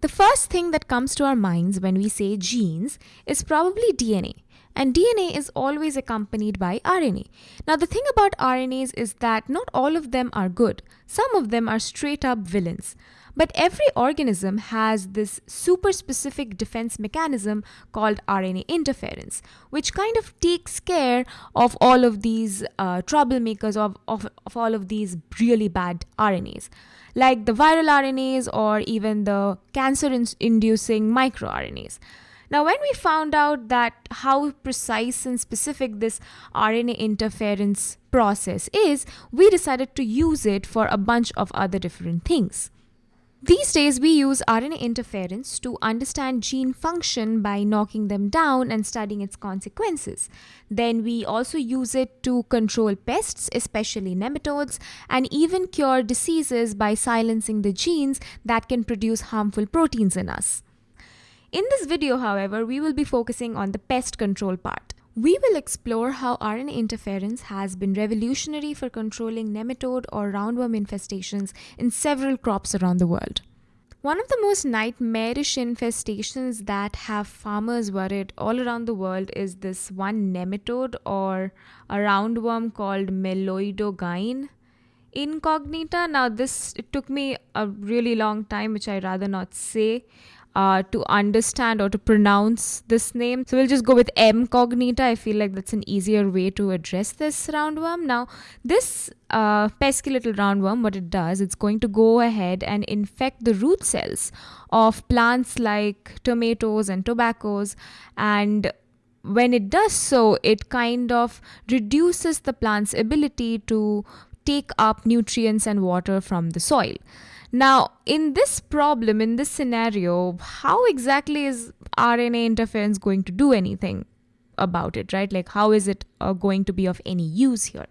The first thing that comes to our minds when we say genes is probably DNA. And DNA is always accompanied by RNA. Now, the thing about RNAs is that not all of them are good. Some of them are straight up villains. But every organism has this super specific defense mechanism called RNA interference, which kind of takes care of all of these uh, troublemakers, of, of, of all of these really bad RNAs, like the viral RNAs or even the cancer inducing microRNAs. Now, when we found out that how precise and specific this RNA interference process is, we decided to use it for a bunch of other different things. These days, we use RNA interference to understand gene function by knocking them down and studying its consequences. Then we also use it to control pests, especially nematodes, and even cure diseases by silencing the genes that can produce harmful proteins in us. In this video, however, we will be focusing on the pest control part. We will explore how RNA interference has been revolutionary for controlling nematode or roundworm infestations in several crops around the world. One of the most nightmarish infestations that have farmers worried all around the world is this one nematode or a roundworm called Meloidogyne incognita. Now, this it took me a really long time, which I rather not say uh, to understand or to pronounce this name. So we'll just go with M cognita. I feel like that's an easier way to address this roundworm. Now, this uh, pesky little roundworm, what it does, it's going to go ahead and infect the root cells of plants like tomatoes and tobaccos and when it does so, it kind of reduces the plant's ability to take up nutrients and water from the soil. Now, in this problem, in this scenario, how exactly is RNA interference going to do anything about it, right? Like, how is it uh, going to be of any use here?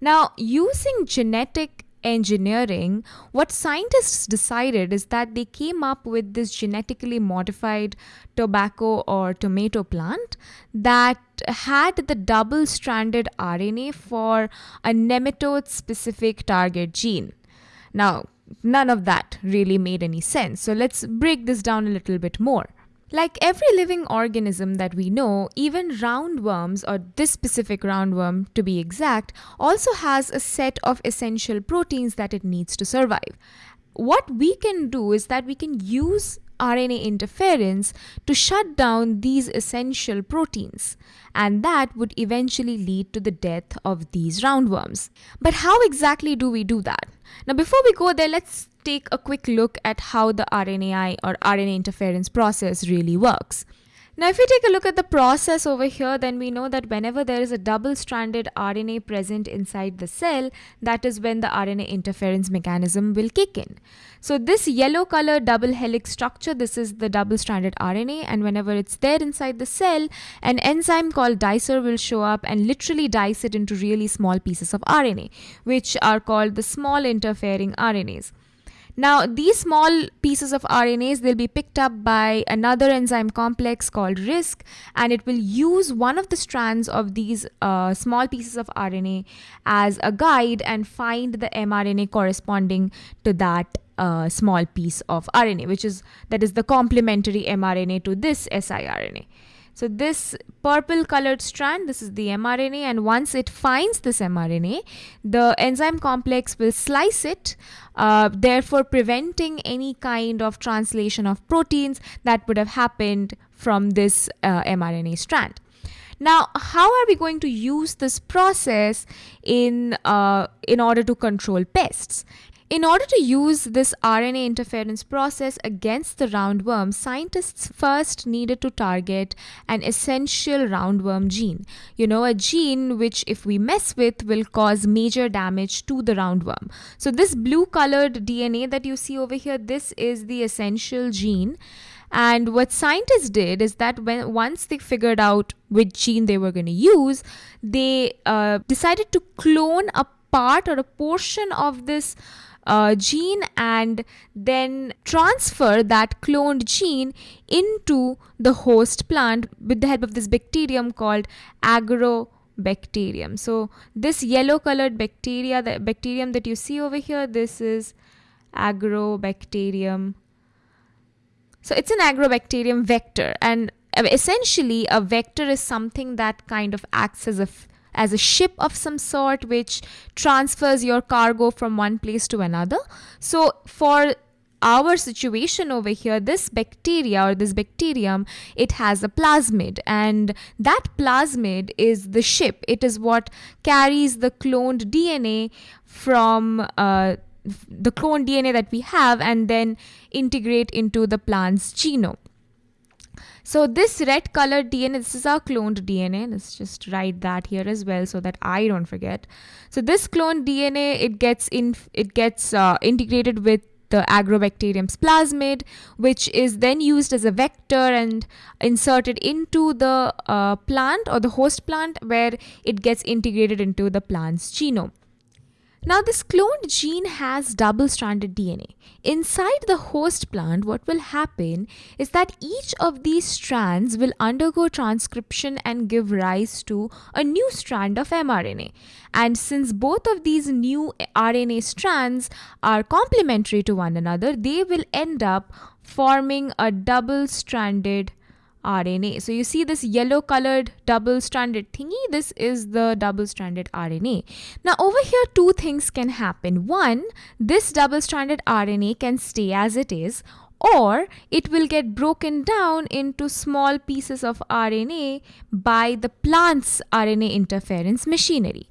Now, using genetic engineering, what scientists decided is that they came up with this genetically modified tobacco or tomato plant that had the double stranded RNA for a nematode specific target gene. Now, none of that really made any sense. So let's break this down a little bit more. Like every living organism that we know, even roundworms, or this specific roundworm to be exact, also has a set of essential proteins that it needs to survive. What we can do is that we can use RNA interference to shut down these essential proteins, and that would eventually lead to the death of these roundworms. But how exactly do we do that? Now, before we go there, let's take a quick look at how the RNAi or RNA interference process really works. Now, if we take a look at the process over here, then we know that whenever there is a double-stranded RNA present inside the cell, that is when the RNA interference mechanism will kick in. So this yellow color double helix structure, this is the double-stranded RNA, and whenever it's there inside the cell, an enzyme called dicer will show up and literally dice it into really small pieces of RNA, which are called the small interfering RNAs. Now, these small pieces of RNAs, they'll be picked up by another enzyme complex called RISC, and it will use one of the strands of these uh, small pieces of RNA as a guide and find the mRNA corresponding to that uh, small piece of RNA, which is that is the complementary mRNA to this siRNA. So this purple colored strand, this is the mRNA and once it finds this mRNA, the enzyme complex will slice it, uh, therefore preventing any kind of translation of proteins that would have happened from this uh, mRNA strand. Now, how are we going to use this process in, uh, in order to control pests? In order to use this RNA interference process against the roundworm, scientists first needed to target an essential roundworm gene. You know, a gene which, if we mess with, will cause major damage to the roundworm. So, this blue colored DNA that you see over here, this is the essential gene. And what scientists did is that when once they figured out which gene they were going to use, they uh, decided to clone a part or a portion of this uh, gene and then transfer that cloned gene into the host plant with the help of this bacterium called agrobacterium. So this yellow colored bacteria, the bacterium that you see over here, this is agrobacterium So it's an agrobacterium vector, and essentially a vector is something that kind of acts as a as a ship of some sort which transfers your cargo from one place to another. So for our situation over here, this bacteria or this bacterium, it has a plasmid, and that plasmid is the ship. It is what carries the cloned DNA from uh, the cloned DNA that we have and then integrate into the plant's genome. So this red colored DNA, this is our cloned DNA. Let's just write that here as well so that I don't forget. So this cloned DNA, it gets in, it gets uh, integrated with the agrobacterium's plasmid, which is then used as a vector and inserted into the uh, plant or the host plant where it gets integrated into the plant's genome. Now, this cloned gene has double stranded DNA. Inside the host plant, what will happen is that each of these strands will undergo transcription and give rise to a new strand of mRNA. And since both of these new RNA strands are complementary to one another, they will end up forming a double stranded RNA. So you see this yellow colored double stranded thingy, this is the double stranded RNA. Now over here two things can happen. One, this double stranded RNA can stay as it is or it will get broken down into small pieces of RNA by the plant's RNA interference machinery.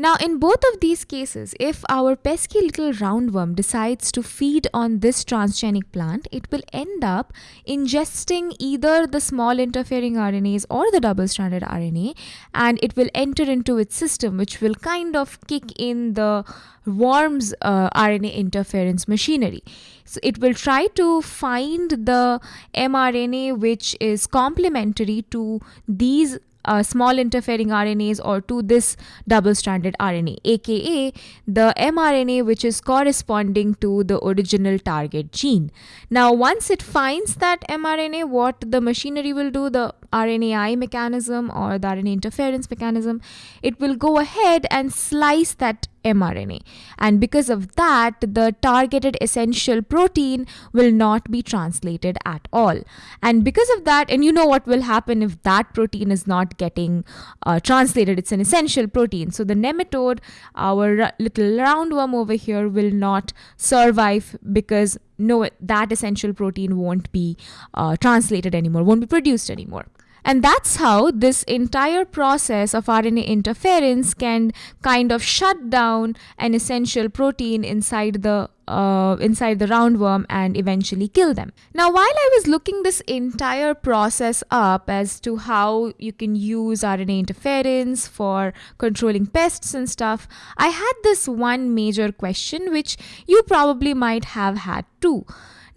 Now, in both of these cases, if our pesky little roundworm decides to feed on this transgenic plant, it will end up ingesting either the small interfering RNAs or the double stranded RNA, and it will enter into its system, which will kind of kick in the worm's uh, RNA interference machinery. So, it will try to find the mRNA which is complementary to these uh, small interfering RNAs or to this double stranded RNA, aka the mRNA which is corresponding to the original target gene. Now, once it finds that mRNA, what the machinery will do, the RNAi mechanism or the RNA interference mechanism, it will go ahead and slice that mRNA. And because of that, the targeted essential protein will not be translated at all. And because of that, and you know what will happen if that protein is not getting uh, translated, it's an essential protein. So the nematode, our little roundworm over here, will not survive because no, that essential protein won't be uh, translated anymore, won't be produced anymore. And that's how this entire process of RNA interference can kind of shut down an essential protein inside the uh, inside the roundworm and eventually kill them. Now, while I was looking this entire process up as to how you can use RNA interference for controlling pests and stuff, I had this one major question which you probably might have had too.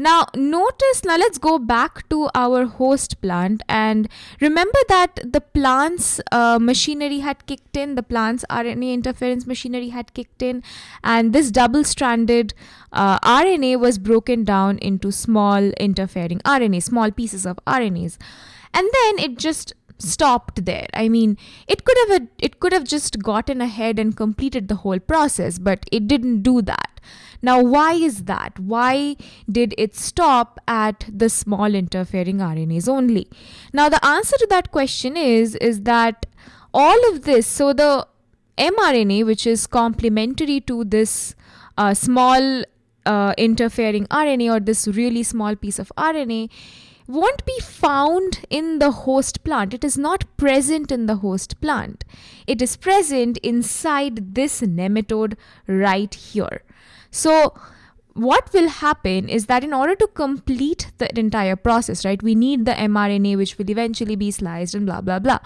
Now notice, now let's go back to our host plant. And remember that the plant's uh, machinery had kicked in, the plant's RNA interference machinery had kicked in and this double-stranded uh, RNA was broken down into small interfering RNA, small pieces of RNAs. And then it just stopped there. I mean it could have it could have just gotten ahead and completed the whole process but it didn't do that now, why is that? Why did it stop at the small interfering RNAs only? Now, the answer to that question is, is that all of this, so the mRNA, which is complementary to this uh, small uh, interfering RNA or this really small piece of RNA, won't be found in the host plant. It is not present in the host plant. It is present inside this nematode right here. So, what will happen is that in order to complete the entire process, right, we need the mRNA which will eventually be sliced and blah blah blah.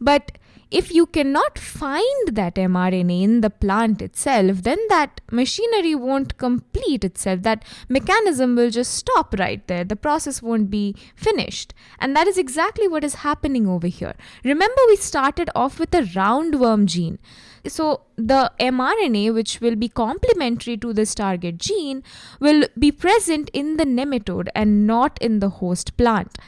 But if you cannot find that mRNA in the plant itself, then that machinery won't complete itself. That mechanism will just stop right there. The process won't be finished. And that is exactly what is happening over here. Remember, we started off with a roundworm gene. So, the mRNA, which will be complementary to this target gene, will be present in the nematode and not in the host plant.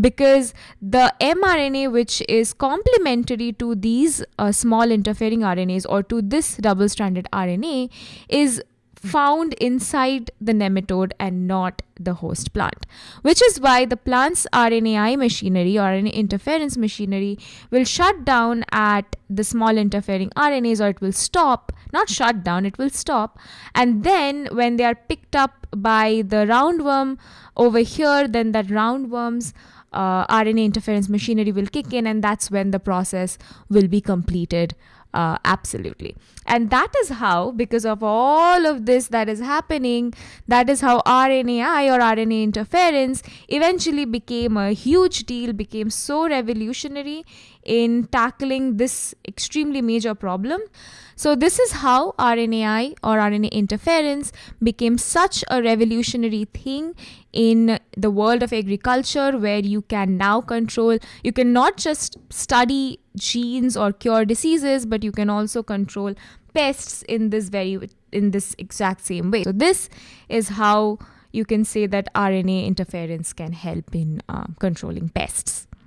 Because the mRNA, which is complementary to these uh, small interfering RNAs or to this double stranded RNA, is found inside the nematode and not the host plant. Which is why the plant's RNAi machinery or RNA interference machinery will shut down at the small interfering RNAs or it will stop, not shut down, it will stop. And then when they are picked up by the roundworm over here, then that roundworm's uh, RNA interference machinery will kick in, and that's when the process will be completed uh, absolutely. And that is how, because of all of this that is happening, that is how RNAi or RNA interference eventually became a huge deal, became so revolutionary in tackling this extremely major problem. So, this is how RNAi or RNA interference became such a revolutionary thing in the world of agriculture, where you can now control, you can not just study genes or cure diseases, but you can also control pests in this very in this exact same way. So, this is how you can say that RNA interference can help in uh, controlling pests.